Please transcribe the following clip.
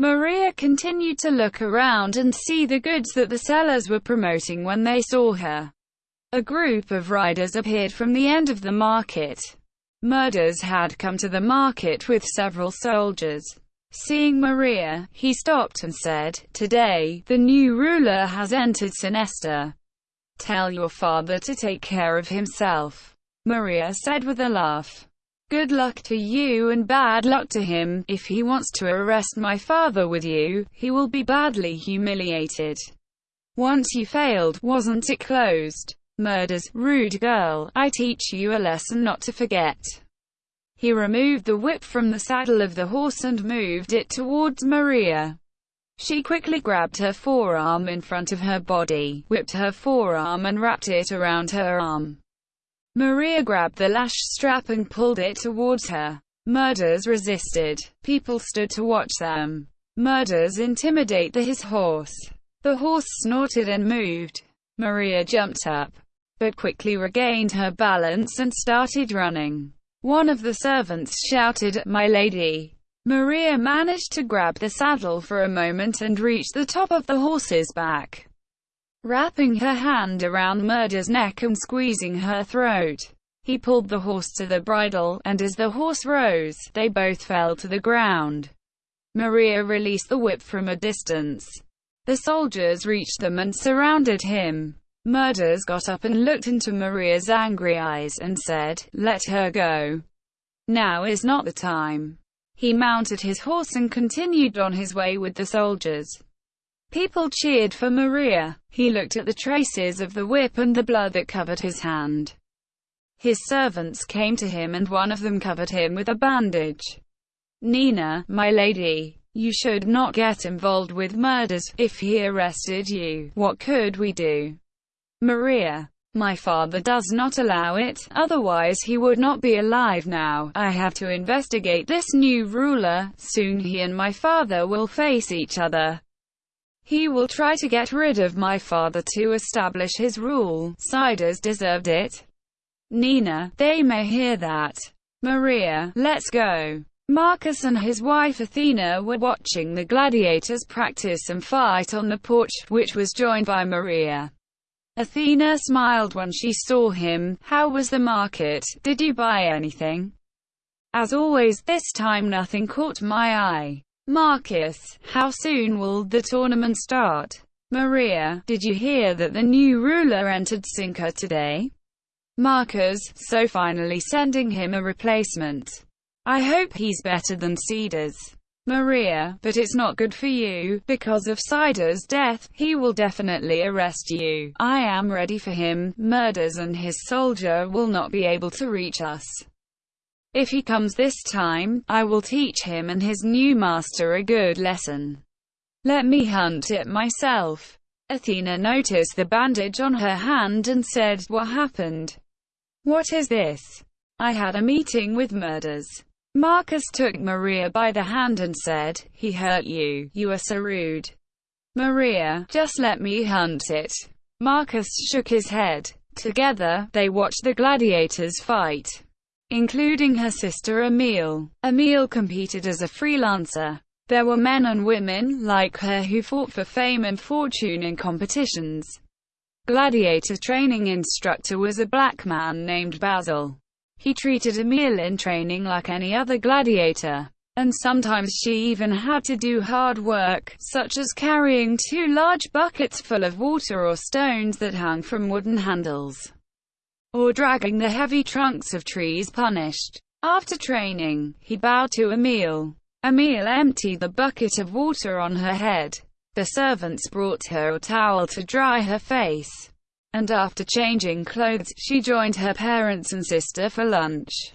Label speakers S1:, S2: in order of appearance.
S1: Maria continued to look around and see the goods that the sellers were promoting when they saw her. A group of riders appeared from the end of the market. Murders had come to the market with several soldiers. Seeing Maria, he stopped and said, Today, the new ruler has entered Sinesta. Tell your father to take care of himself. Maria said with a laugh. Good luck to you and bad luck to him. If he wants to arrest my father with you, he will be badly humiliated. Once you failed, wasn't it closed? Murders, rude girl, I teach you a lesson not to forget. He removed the whip from the saddle of the horse and moved it towards Maria. She quickly grabbed her forearm in front of her body, whipped her forearm and wrapped it around her arm. Maria grabbed the lash strap and pulled it towards her. Murders resisted. People stood to watch them. Murders intimidate the his horse. The horse snorted and moved. Maria jumped up, but quickly regained her balance and started running. One of the servants shouted, My lady! Maria managed to grab the saddle for a moment and reach the top of the horse's back wrapping her hand around Murder's neck and squeezing her throat. He pulled the horse to the bridle, and as the horse rose, they both fell to the ground. Maria released the whip from a distance. The soldiers reached them and surrounded him. Murders got up and looked into Maria's angry eyes and said, Let her go. Now is not the time. He mounted his horse and continued on his way with the soldiers. People cheered for Maria. He looked at the traces of the whip and the blood that covered his hand. His servants came to him and one of them covered him with a bandage. Nina, my lady, you should not get involved with murders. If he arrested you, what could we do? Maria, my father does not allow it, otherwise he would not be alive now. I have to investigate this new ruler, soon he and my father will face each other. He will try to get rid of my father to establish his rule. Siders deserved it. Nina, they may hear that. Maria, let's go. Marcus and his wife Athena were watching the gladiators practice and fight on the porch, which was joined by Maria. Athena smiled when she saw him. How was the market? Did you buy anything? As always, this time nothing caught my eye. Marcus, how soon will the tournament start? Maria, did you hear that the new ruler entered Cinca today? Marcus, so finally sending him a replacement. I hope he's better than Cedars. Maria, but it's not good for you, because of Cider's death, he will definitely arrest you. I am ready for him, murders and his soldier will not be able to reach us. If he comes this time, I will teach him and his new master a good lesson. Let me hunt it myself. Athena noticed the bandage on her hand and said, What happened? What is this? I had a meeting with murders. Marcus took Maria by the hand and said, He hurt you, you are so rude. Maria, just let me hunt it. Marcus shook his head. Together, they watched the gladiators fight including her sister Emile. Emile competed as a freelancer. There were men and women, like her who fought for fame and fortune in competitions. Gladiator training instructor was a black man named Basil. He treated Emile in training like any other gladiator. And sometimes she even had to do hard work, such as carrying two large buckets full of water or stones that hung from wooden handles or dragging the heavy trunks of trees punished. After training, he bowed to Emile. Emile emptied the bucket of water on her head. The servants brought her a towel to dry her face. And after changing clothes, she joined her parents and sister for lunch.